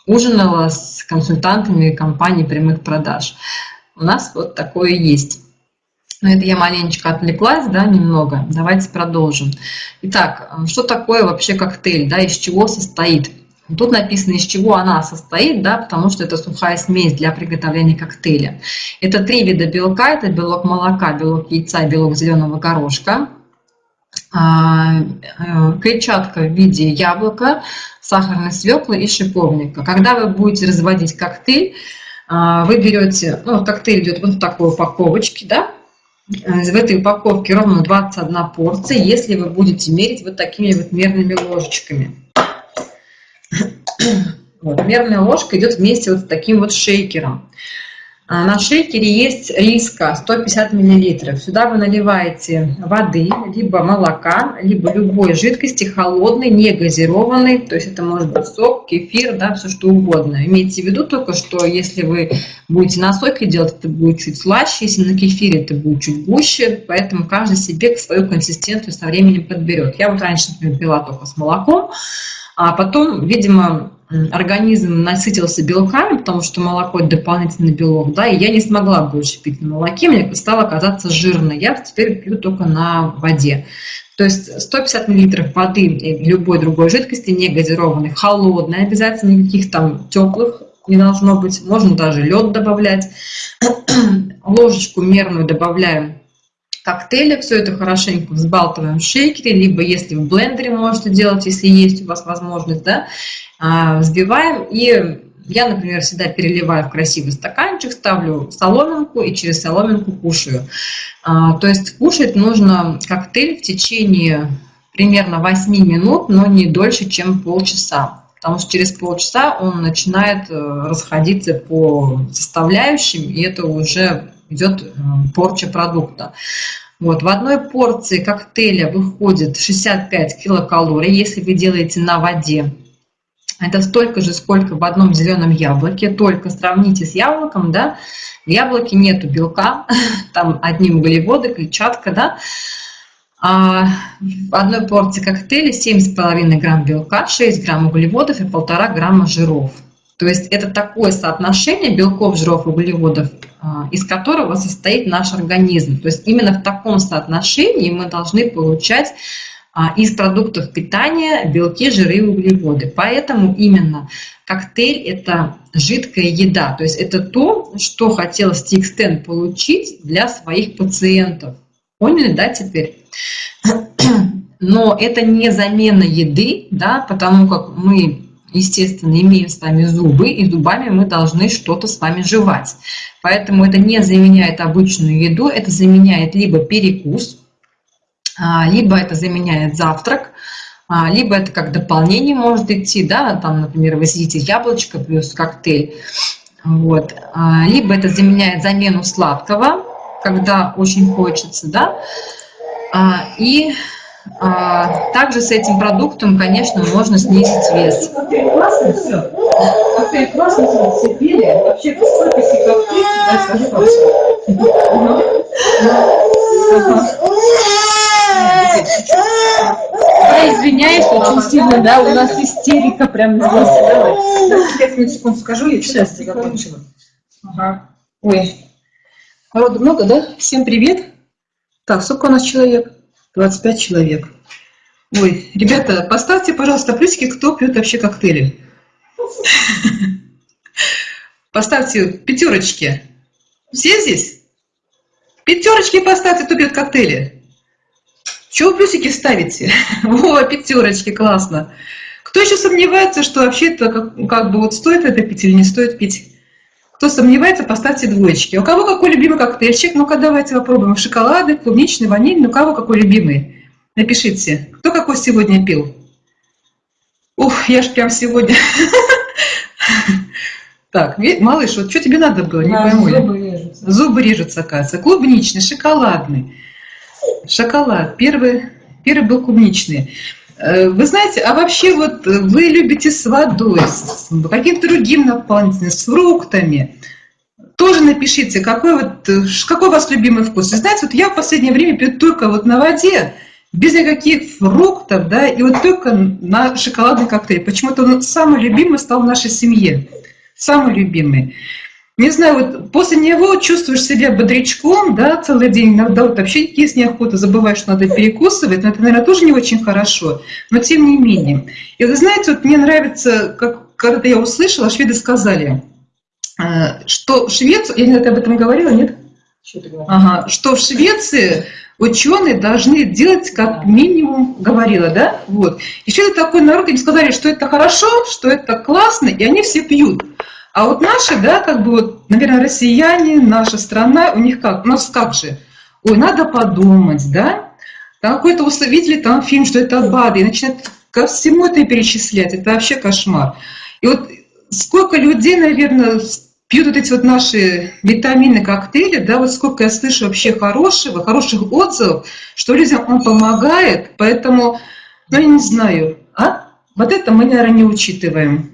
ужинала с консультантами компании прямых продаж? У нас вот такое есть. Но это я маленечко отвлеклась, да, немного. Давайте продолжим. Итак, что такое вообще коктейль, да, из чего состоит? Тут написано, из чего она состоит, да, потому что это сухая смесь для приготовления коктейля. Это три вида белка, это белок молока, белок яйца, белок зеленого горошка. А, э, клетчатка в виде яблока, сахарной свеклы и шиповника. Когда вы будете разводить коктейль, а, вы берете, ну, коктейль идет вот в такой упаковочке, да, в этой упаковке ровно 21 порция, если вы будете мерить вот такими вот мерными ложечками. Вот, мерная ложка идет вместе вот с таким вот шейкером. А, на шейкере есть риска 150 мл. Сюда вы наливаете воды, либо молока, либо любой жидкости, холодной, не газированной. То есть это может быть сок, кефир, да, все что угодно. Имейте в виду только, что если вы будете на соке делать, это будет чуть слаще, если на кефире это будет чуть гуще. Поэтому каждый себе свою консистенцию со временем подберет. Я вот раньше, например, пила только с молоком, а потом, видимо, организм насытился белками, потому что молоко – это дополнительный белок, да, и я не смогла больше пить на молоке, мне стало казаться жирной. Я теперь пью только на воде. То есть 150 мл воды или любой другой жидкости, не газированной, холодной, обязательно никаких там теплых не должно быть. Можно даже лед добавлять. Ложечку мерную добавляем коктейля. Все это хорошенько взбалтываем в шейкере, либо если в блендере можете делать, если есть у вас возможность, да, а, взбиваем. И я, например, всегда переливаю в красивый стаканчик, ставлю соломинку и через соломинку кушаю. А, то есть кушать нужно коктейль в течение примерно 8 минут, но не дольше, чем полчаса. Потому что через полчаса он начинает э, расходиться по составляющим, и это уже идет э, порча продукта. Вот, в одной порции коктейля выходит 65 килокалорий, если вы делаете на воде. Это столько же, сколько в одном зеленом яблоке, только сравните с яблоком, да, в яблоке нету белка, там одни углеводы, клетчатка, да, а в одной порции коктейля 7,5 грамм белка, 6 грамм углеводов и 1,5 грамма жиров. То есть это такое соотношение белков, жиров, углеводов, а, из которого состоит наш организм. То есть именно в таком соотношении мы должны получать а, из продуктов питания белки, жиры и углеводы. Поэтому именно коктейль – это жидкая еда. То есть это то, что хотел Стикстен получить для своих пациентов. Поняли, да, теперь? Но это не замена еды, да, потому как мы естественно, имеем с вами зубы, и зубами мы должны что-то с вами жевать. Поэтому это не заменяет обычную еду, это заменяет либо перекус, а, либо это заменяет завтрак, а, либо это как дополнение может идти, да, там, например, вы съедите яблочко плюс коктейль, вот, а, либо это заменяет замену сладкого, когда очень хочется, да, и а, также с этим продуктом, конечно, можно снизить вес. Классный, все. Коктейль классный, все пили. Вообще, сколько себе коктейль, да, скажи, Я извиняюсь очень сильно, да, у нас истерика прям здесь. Давай. Пять минут секунд скажу, я сейчас закончила. Ага. Ой. Народу много, да? Всем привет. Так, сколько у нас человек? 25 человек. Ой, ребята, поставьте, пожалуйста, плюсики, кто пьет вообще коктейли. Поставьте пятерочки. Все здесь? Пятерочки поставьте, кто пьет коктейли. Чего плюсики ставите? О, пятерочки, классно. Кто еще сомневается, что вообще это как, как бы вот стоит это пить или не стоит пить? Кто сомневается, поставьте двоечки. У кого какой любимый коктейльчик? Ну-ка, давайте попробуем. Шоколады, клубничный, ванильный. У кого какой любимый? Напишите. Кто какой сегодня пил? Ух, я ж прям сегодня... Так, малыш, вот что тебе надо было? Не пойму. Зубы режутся. Зубы режутся, оказывается. Клубничный, шоколадный. Шоколад. Первый, первый был клубничный. Э, вы знаете, а вообще вот вы любите с водой, с каким-то другим наполнителем, с фруктами. Тоже напишите, какой, вот, какой у вас любимый вкус. Вы знаете, вот я в последнее время пью только вот на воде, без никаких фруктов, да, и вот только на шоколадный коктейль. Почему-то он самый любимый стал в нашей семье. Самый любимый не знаю, вот после него чувствуешь себя бодрячком, да, целый день, иногда вот вообще есть неохота, забываешь, что надо перекусывать, но это, наверное, тоже не очень хорошо, но тем не менее. И вы знаете, вот мне нравится, как когда я услышала, шведы сказали, э, что в Швеции, я не об этом говорила, нет? Что, ага, что в Швеции ученые должны делать как минимум, говорила, да, вот. И это такой народ, им сказали, что это хорошо, что это классно, и они все пьют. А вот наши, да, как бы вот, наверное, россияне, наша страна, у них как, у нас как же, ой, надо подумать, да, там какой-то видели там фильм, что это БАДы, и начинают ко всему это перечислять, это вообще кошмар. И вот сколько людей, наверное, пьют вот эти вот наши витамины, коктейли, да, вот сколько я слышу вообще хорошего, хороших отзывов, что людям он помогает, поэтому, ну, я не знаю, а? Вот это мы, наверное, не учитываем.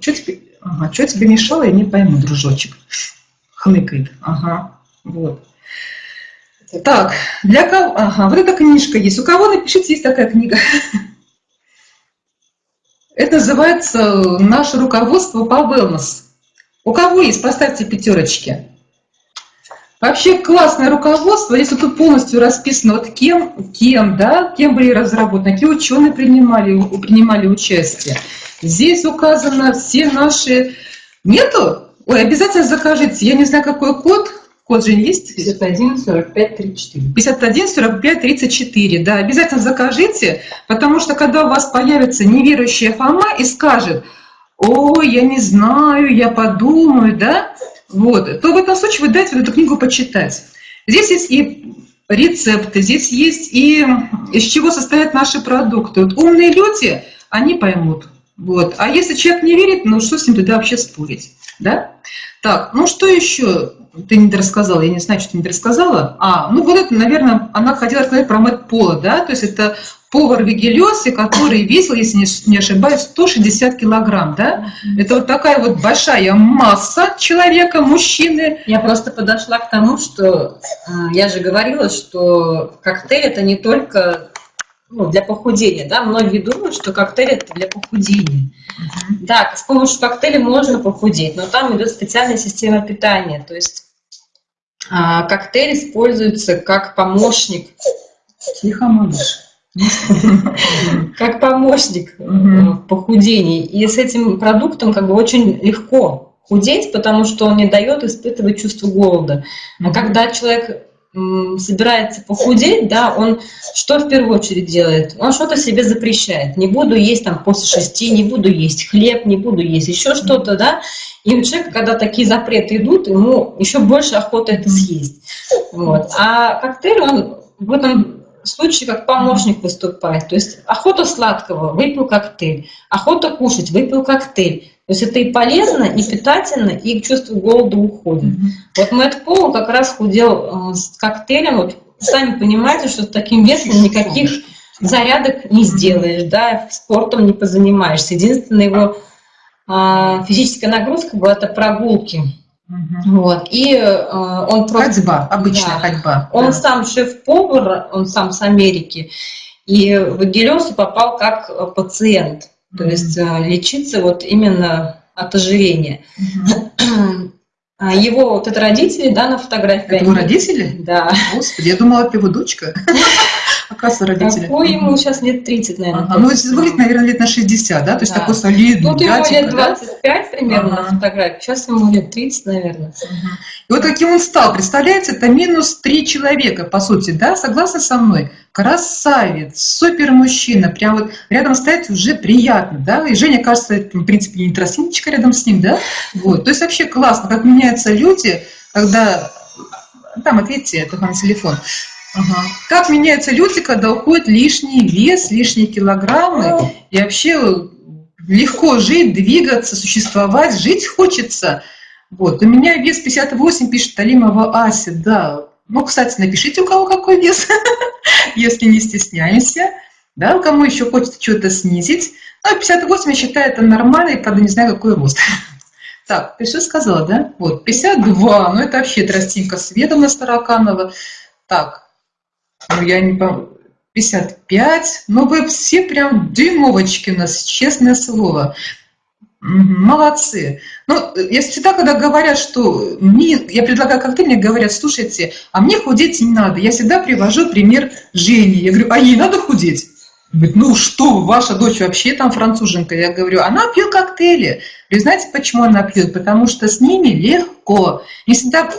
Что теперь? Ага, что тебе мешало, я не пойму, дружочек. Хныкает. Ага, вот. Так, для кого... Ага, вот эта книжка есть. У кого, напишите, есть такая книга. Это называется «Наше руководство по wellness». У кого есть, поставьте пятерочки. Вообще классное руководство, если тут полностью расписано, вот кем, кем, да, кем были разработаны, какие ученые принимали, принимали участие. Здесь указано все наши Нету? Ой, обязательно закажите. Я не знаю, какой код. Код же есть? 51 45 34. 51 45 34, да, обязательно закажите, потому что когда у вас появится неверующая Фома и скажет, ой, я не знаю, я подумаю, да, вот, то в этом случае вы дайте эту книгу почитать. Здесь есть и рецепты, здесь есть и из чего состоят наши продукты. Вот умные люди, они поймут. Вот. А если человек не верит, ну что с ним тогда вообще спорить? Да? Так, ну что еще ты не рассказала? Я не знаю, что ты не рассказала. А, ну вот это, наверное, она хотела сказать про Мэтт Пола, да? То есть это повар Вигелиоси, который весил, если не ошибаюсь, 160 килограмм, да? Это вот такая вот большая масса человека, мужчины. Я просто подошла к тому, что э, я же говорила, что коктейль это не только ну, для похудения, да, многие думают, что коктейль это для похудения. Uh-huh. Да, с помощью коктейля можно похудеть, но там идет специальная система питания, то есть а, коктейль используется как помощник. Тихо, малыш. Как помощник в похудении. И с этим продуктом как бы очень легко худеть, потому что он не дает испытывать чувство голода. А когда человек собирается похудеть, да, он что в первую очередь делает? Он что-то себе запрещает. Не буду есть там после шести, не буду есть хлеб, не буду есть еще что-то, да. И у человека, когда такие запреты идут, ему еще больше охота это съесть. Вот. А коктейль, он в этом случае как помощник выступает. То есть охота сладкого, выпил коктейль. Охота кушать, выпил коктейль. То есть это и полезно, и питательно, и чувство голода уходит. Mm-hmm. Вот Мэтт Пол как раз худел э, с коктейлем. Вот сами понимаете, что с таким весом никаких зарядок не сделаешь, да, спортом не позанимаешься. Единственная его э, физическая нагрузка была это прогулки. Угу. Вот. И э, он просто... Ходьба, обычная да, ходьба. Он да. сам шеф-повар, он сам с Америки. И в Гелиосу попал как э, пациент. То есть э, лечиться вот именно от ожирения. Угу. Его вот это родители, да, на фотографии. Это его родители? Да. Господи, я думала, это его дочка. Оказывается, родители. Какой ему сейчас лет 30, наверное. Ага. Ну, выглядит, наверное, лет на 60, да? То есть да. такой солидный Тут ему лет 25 да? примерно ага. на фотографии, сейчас ему лет 30, наверное. Ага. И вот каким он стал, представляете, это минус 3 человека, по сути, да? Согласны со мной? Красавец, супер мужчина, прям вот рядом стоять уже приятно, да? И Женя, кажется, это, в принципе, не тростиночка рядом с ним, да? Вот. То есть вообще классно, как меняются люди, когда... Там, ответьте, это на телефон. Ага. Как меняются люди, когда уходит лишний вес, лишние килограммы, и вообще легко жить, двигаться, существовать, жить хочется. Вот. У меня вес 58, пишет Талимова Ася, да. Ну, кстати, напишите, у кого какой вес, если не стесняемся. Да, у кому еще хочется что-то снизить. Ну, 58, я считаю, это нормально, и, правда, не знаю, какой рост. Так, ты что сказала, да? Вот, 52, ну это вообще тростинка Световна Староканова. Так, ну я не помню, 55, ну вы все прям дюймовочки у нас, честное слово. Молодцы. Ну, я всегда, когда говорят, что мне, я предлагаю коктейль, мне говорят, слушайте, а мне худеть не надо. Я всегда привожу пример Жени. Я говорю, а ей надо худеть? Говорит, ну что, ваша дочь вообще там француженка. Я говорю, она пьет коктейли. Вы знаете, почему она пьет? Потому что с ними легко. Не всегда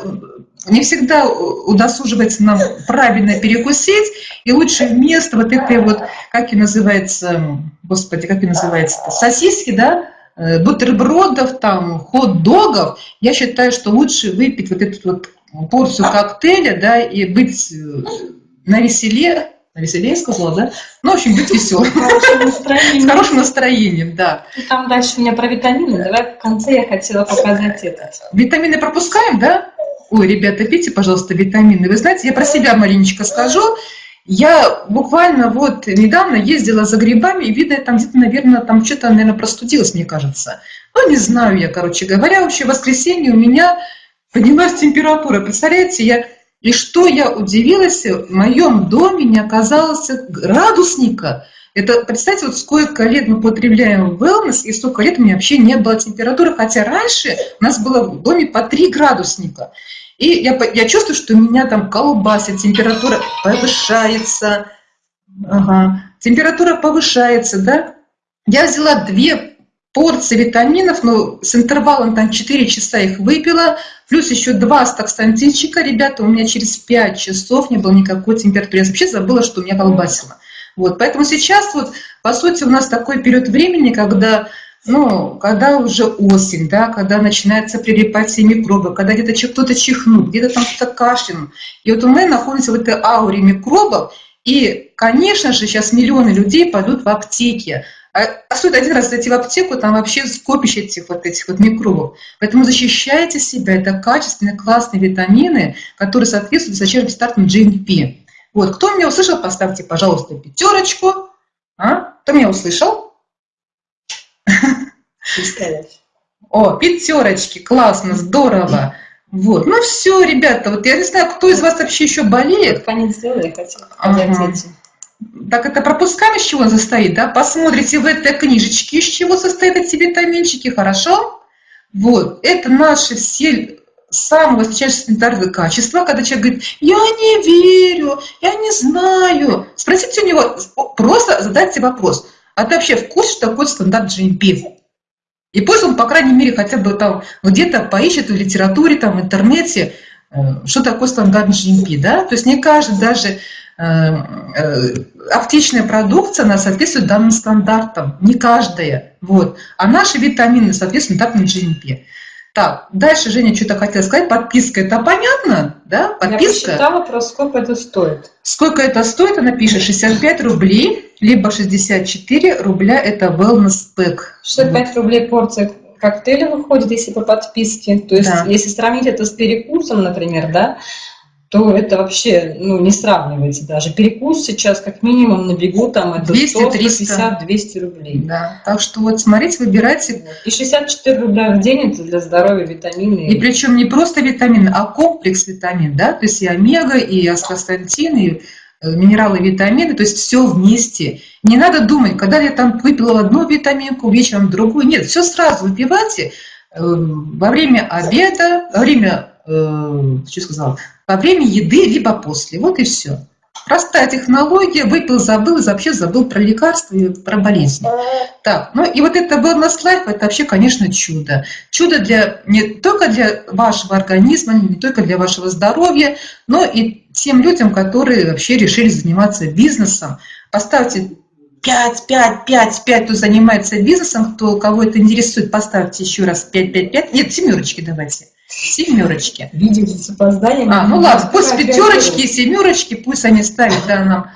не всегда удосуживается нам правильно перекусить, и лучше вместо вот этой вот, как и называется, господи, как и называется, сосиски, да, э, бутербродов, там, хот-догов, я считаю, что лучше выпить вот эту вот порцию коктейля, да, и быть на веселе, веселее сказала, да? Ну, в общем, быть веселым. С хорошим настроением, да. И там дальше у меня про витамины. Давай в конце я хотела показать это. Витамины пропускаем, да? Ой, ребята, пейте, пожалуйста, витамины. Вы знаете, я про себя маленечко скажу. Я буквально вот недавно ездила за грибами, и видно, там где-то, наверное, там что-то, наверное, простудилась, мне кажется. Ну, не знаю я, короче говоря. Вообще, в воскресенье у меня поднялась температура. Представляете, я... И что я удивилась, в моем доме не оказалось градусника. Это, представьте, вот сколько лет мы потребляем wellness, и сколько лет у меня вообще не было температуры, хотя раньше у нас было в доме по 3 градусника. И я, я чувствую, что у меня там колбасит, температура повышается. Ага. Температура повышается, да? Я взяла две порции витаминов, ну, с интервалом там 4 часа их выпила, плюс еще 2 стакстантинчика, ребята, у меня через 5 часов не было никакой температуры. Я вообще забыла, что у меня колбасило. Вот, поэтому сейчас вот, по сути, у нас такой период времени, когда ну, когда уже осень, да, когда начинается прилипать микробы, когда где-то кто-то чихнул, где-то там кто-то кашлянул. И вот мы находимся в этой ауре микробов, и, конечно же, сейчас миллионы людей пойдут в аптеки. А, а стоит один раз зайти в аптеку, там вообще скопище этих вот этих вот микробов. Поэтому защищайте себя. Это качественные, классные витамины, которые соответствуют высочайшим стартам GNP. Вот, кто меня услышал, поставьте, пожалуйста, пятерочку. А? Кто меня услышал? О, пятерочки, классно, здорово. Вот, ну все, ребята, вот я не знаю, кто из вас вообще еще болеет. Конец сделали, я хотела ага. Так это пропускаем, из чего он состоит, да? Посмотрите в этой книжечке, из чего состоят эти витаминчики, хорошо? Вот, это наши все самые высочайшие санитарные качества, когда человек говорит, я не верю, я не знаю. Спросите у него, просто задайте вопрос, а ты вообще в курсе, что такое стандарт GMP? И пусть он, по крайней мере, хотя бы там где-то поищет в литературе, там, в интернете, э, что такое стандарт GMP, да? То есть не каждый даже аптечная продукция, она соответствует данным стандартам, не каждая, вот. А наши витамины соответствуют стандартам GMP. Так, дальше Женя что-то хотела сказать. Подписка, это понятно, да? Подписка. Я посчитала, про сколько это стоит. Сколько это стоит, она пишет 65 рублей, либо 64 рубля, это wellness pack. 65 вот. рублей порция коктейля выходит, если по подписке. То есть, да. если сравнить это с перекусом, например, да, то это вообще ну, не сравнивается даже. Перекус сейчас как минимум на бегу там это 200, 100, 350, 200 рублей. Да. Так что вот смотрите, выбирайте. И 64 рубля в день это для здоровья витамины. И причем не просто витамины, а комплекс витамин, да, то есть и омега, и астастантин, и э, минералы, витамины, то есть все вместе. Не надо думать, когда я там выпила одну витаминку, вечером другую. Нет, все сразу выпивайте э, во время обеда, во время, э, что сказала, во время еды, либо после. Вот и все. Простая технология, выпил, забыл, и вообще забыл про лекарства и про болезни. Так, ну и вот это wellness life, это вообще, конечно, чудо. Чудо для, не только для вашего организма, не только для вашего здоровья, но и тем людям, которые вообще решили заниматься бизнесом. Поставьте 5, 5, 5, 5, кто занимается бизнесом, кто, кого это интересует, поставьте еще раз 5, 5, 5. Нет, семерочки давайте. Семерочки. Видите, с опозданием. А, ну ладно, пусть пятерочки и семерочки, пусть они ставят да, нам.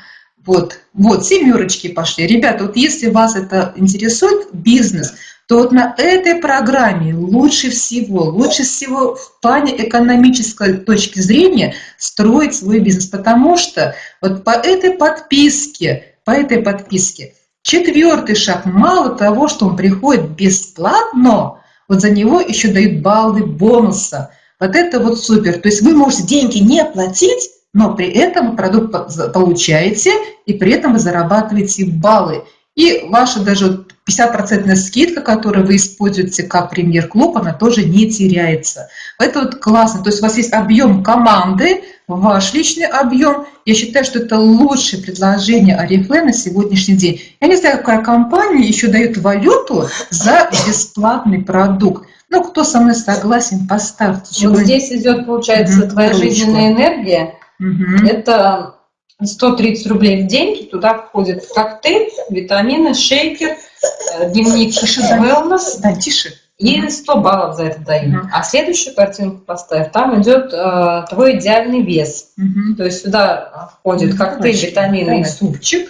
Вот, вот, семерочки пошли. Ребята, вот если вас это интересует, бизнес, то вот на этой программе лучше всего, лучше всего в плане экономической точки зрения строить свой бизнес, потому что вот по этой подписке, по этой подписке, четвертый шаг, мало того, что он приходит бесплатно, вот за него еще дают баллы бонуса. Вот это вот супер. То есть вы можете деньги не платить, но при этом продукт получаете, и при этом вы зарабатываете баллы. И ваша даже 50% скидка, которую вы используете как премьер-клуб, она тоже не теряется. Это вот классно. То есть у вас есть объем команды, ваш личный объем. Я считаю, что это лучшее предложение Арифле на сегодняшний день. Я не знаю, какая компания еще дает валюту за бесплатный продукт. Ну, кто со мной согласен, поставьте. Вот здесь идет, получается, угу, твоя жизненная энергия. Угу. Это 130 рублей в день. Туда входит коктейль, витамины, шейкер, э, дневник тише, wellness. Да, тише. И 100 баллов за это дают. Угу. А следующую картинку поставь. Там идет э, твой идеальный вес. Угу. То есть сюда входит коктейль, Очень. витамины и супчик.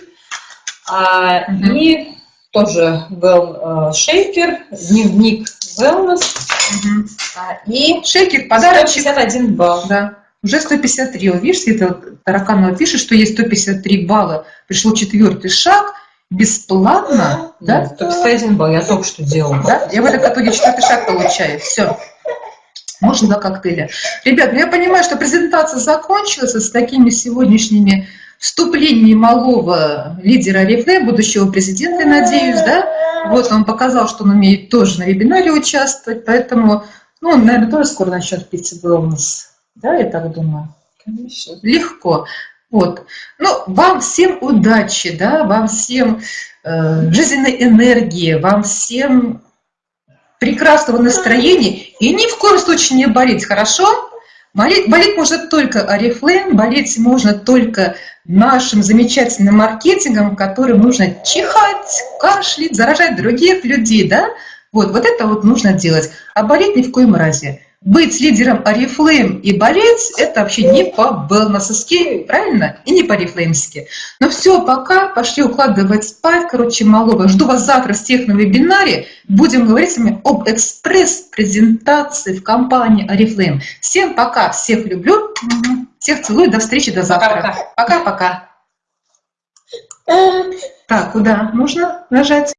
А, угу. И тоже well, э, шейкер, дневник wellness. Угу. А, и шейкер подарочек. 151 балл. Да. Уже 153. Вот видишь, это Тараканова пишет, что есть 153 балла. Пришел четвертый шаг – бесплатно, да? То есть один балл, я только что делала. Да? Я в этом итоге четвертый шаг получаю. Все. Можно два коктейля. Ребят, ну я понимаю, что презентация закончилась с такими сегодняшними вступлениями малого лидера Рифле, будущего президента, надеюсь, да? Вот он показал, что он умеет тоже на вебинаре участвовать, поэтому, ну, он, наверное, тоже скоро начнет пить wellness. Да, я так думаю. Конечно. Легко. Вот. Ну, вам всем удачи, да, вам всем э, жизненной энергии, вам всем прекрасного настроения и ни в коем случае не болеть, хорошо? Болеть, болеть можно только Арифлейм, болеть можно только нашим замечательным маркетингом, который нужно чихать, кашлять, заражать других людей, да? Вот, вот это вот нужно делать. А болеть ни в коем разе быть лидером Арифлейм и болеть, это вообще не по-белнасовски, правильно? И не по-арифлеймски. Но все, пока, пошли укладывать спать, короче, малого. Жду вас завтра всех на вебинаре. Будем говорить с вами об экспресс-презентации в компании Арифлейм. Всем пока, всех люблю, всех целую, до встречи, до завтра. Пока-пока. Так, куда нужно нажать?